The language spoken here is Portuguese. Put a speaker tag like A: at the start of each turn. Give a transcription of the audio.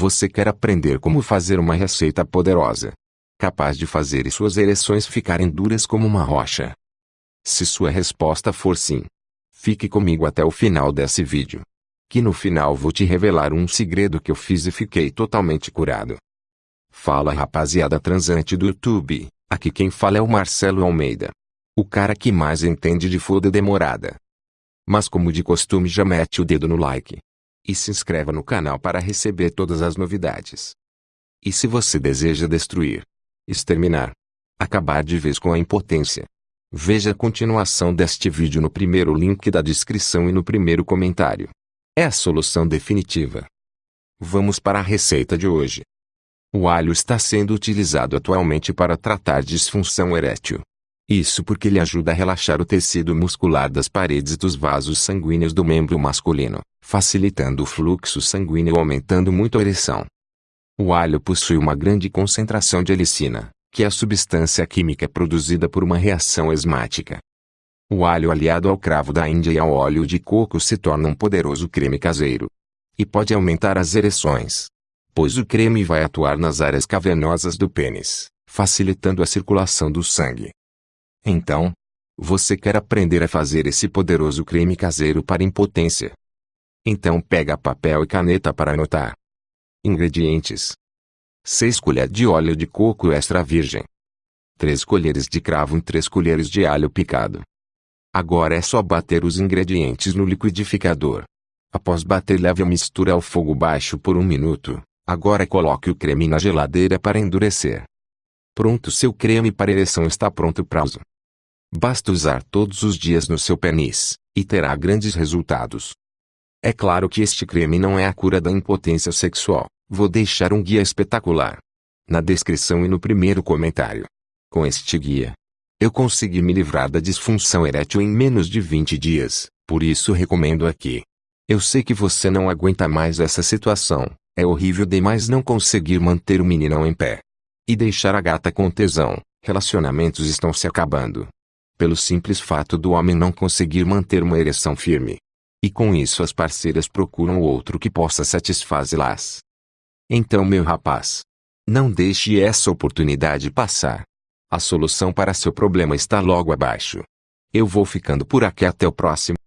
A: Você quer aprender como fazer uma receita poderosa, capaz de fazer suas ereções ficarem duras como uma rocha? Se sua resposta for sim, fique comigo até o final desse vídeo. Que no final vou te revelar um segredo que eu fiz e fiquei totalmente curado. Fala rapaziada transante do YouTube, aqui quem fala é o Marcelo Almeida. O cara que mais entende de foda demorada. Mas como de costume já mete o dedo no like. E se inscreva no canal para receber todas as novidades. E se você deseja destruir, exterminar, acabar de vez com a impotência, veja a continuação deste vídeo no primeiro link da descrição e no primeiro comentário. É a solução definitiva. Vamos para a receita de hoje. O alho está sendo utilizado atualmente para tratar disfunção erétil. Isso porque ele ajuda a relaxar o tecido muscular das paredes dos vasos sanguíneos do membro masculino, facilitando o fluxo sanguíneo e aumentando muito a ereção. O alho possui uma grande concentração de helicina, que é a substância química produzida por uma reação esmática. O alho aliado ao cravo da Índia e ao óleo de coco se torna um poderoso creme caseiro. E pode aumentar as ereções, pois o creme vai atuar nas áreas cavernosas do pênis, facilitando a circulação do sangue. Então, você quer aprender a fazer esse poderoso creme caseiro para impotência? Então pega papel e caneta para anotar. Ingredientes: 6 colheres de óleo de coco extra virgem, 3 colheres de cravo e 3 colheres de alho picado. Agora é só bater os ingredientes no liquidificador. Após bater leve a mistura ao fogo baixo por um minuto. Agora coloque o creme na geladeira para endurecer. Pronto seu creme para ereção está pronto para uso. Basta usar todos os dias no seu pênis, e terá grandes resultados. É claro que este creme não é a cura da impotência sexual, vou deixar um guia espetacular. Na descrição e no primeiro comentário. Com este guia, eu consegui me livrar da disfunção erétil em menos de 20 dias, por isso recomendo aqui. Eu sei que você não aguenta mais essa situação, é horrível demais não conseguir manter o meninão em pé. E deixar a gata com tesão. Relacionamentos estão se acabando. Pelo simples fato do homem não conseguir manter uma ereção firme. E com isso as parceiras procuram outro que possa satisfazê-las. Então meu rapaz. Não deixe essa oportunidade passar. A solução para seu problema está logo abaixo. Eu vou ficando por aqui até o próximo.